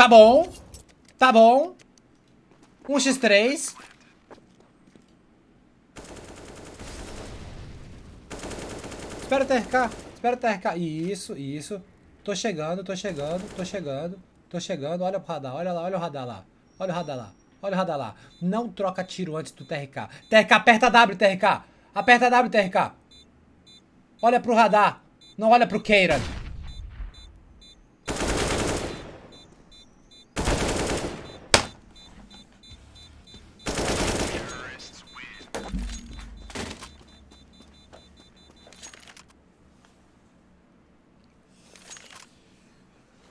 Tá bom. Tá bom. 1x3. Espera o TRK. Espera o TRK. Isso, isso. Tô chegando, tô chegando, tô chegando. Tô chegando. Olha o radar. Olha lá, olha o radar lá. Olha o radar lá. Olha o radar lá. Não troca tiro antes do TRK. TRK, aperta W, TRK. Aperta W, TRK. Olha pro radar. Não olha pro Keiran.